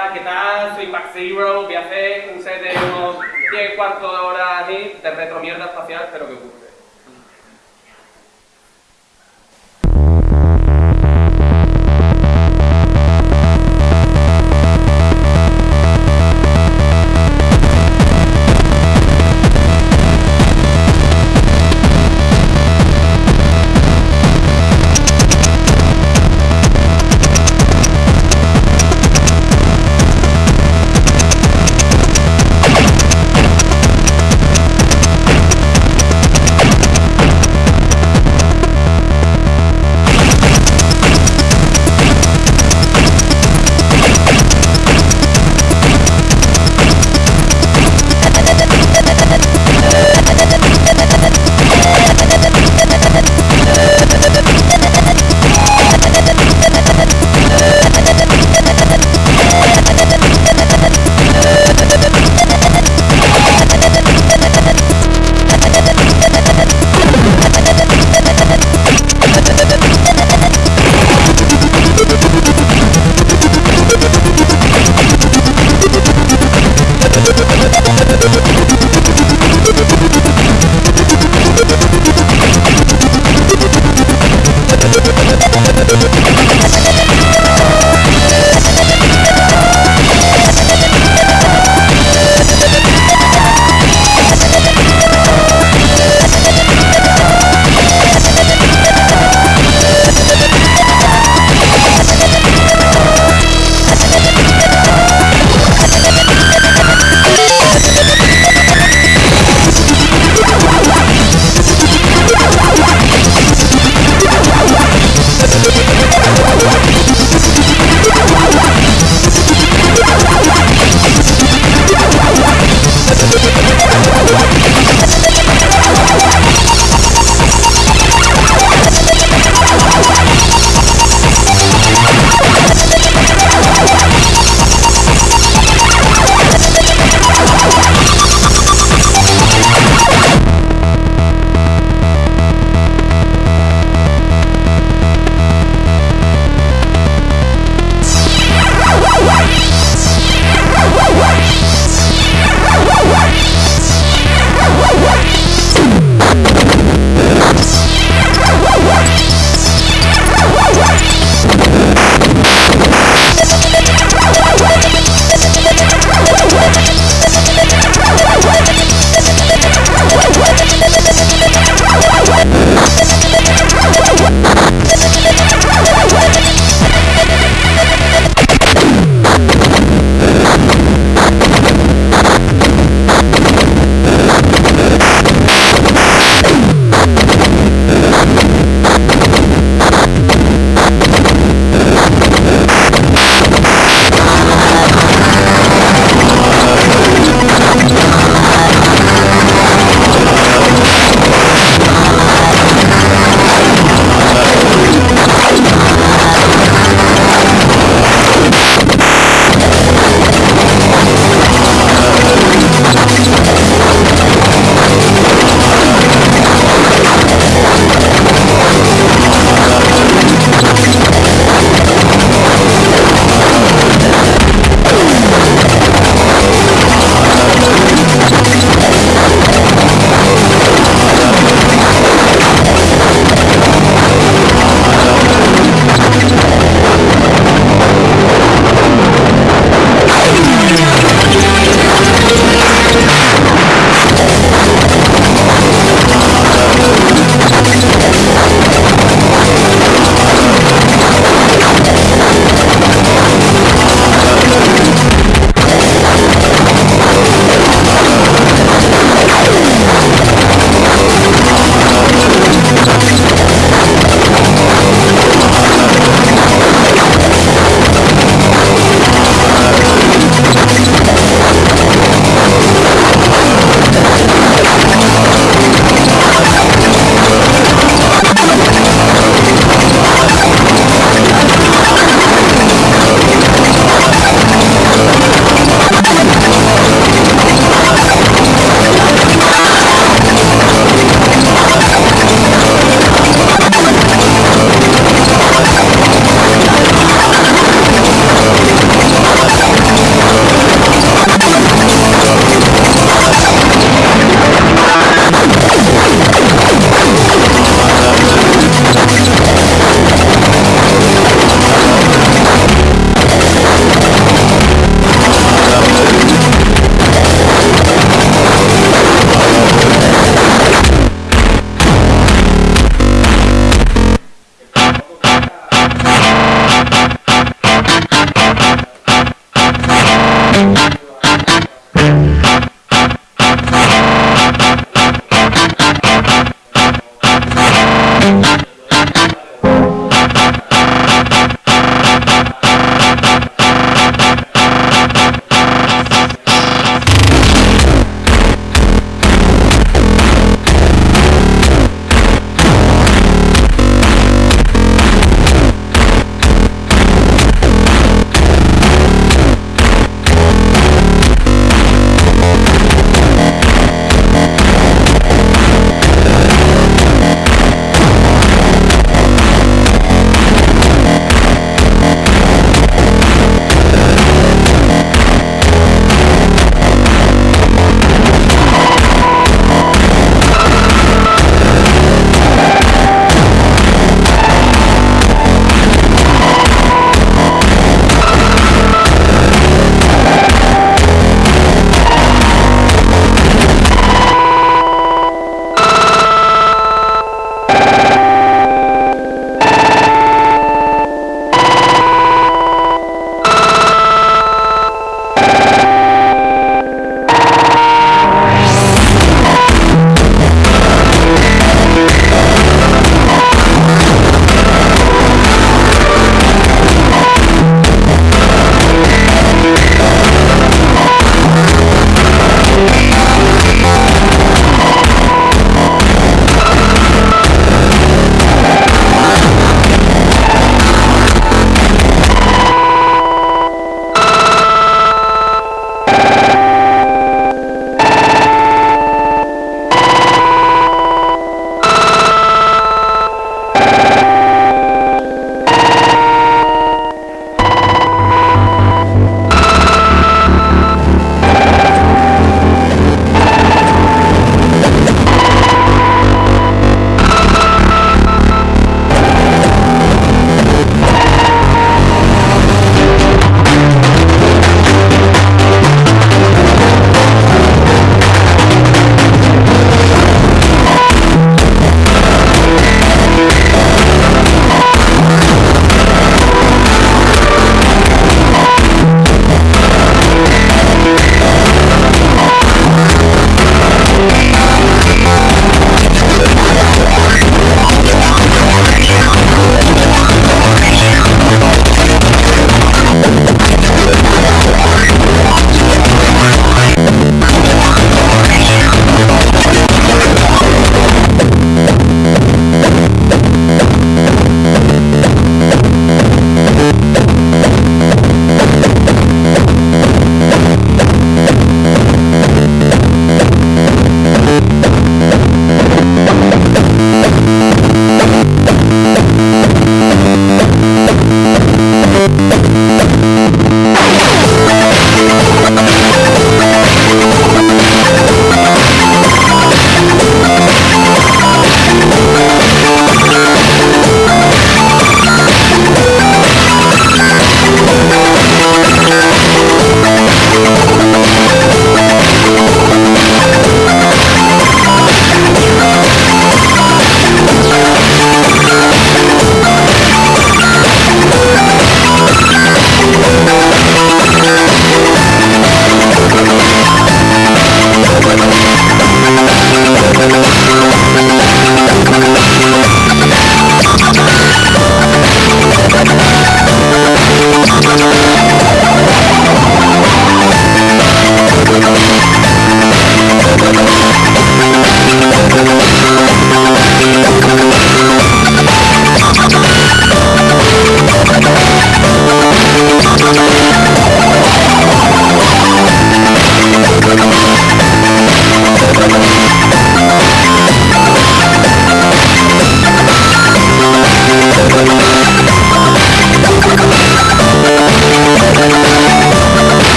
Hola, ¿qué tal? Soy Max Zero, voy a hacer un set de unos 10 cuartos de hora de retro mierda espacial, espero que os guste.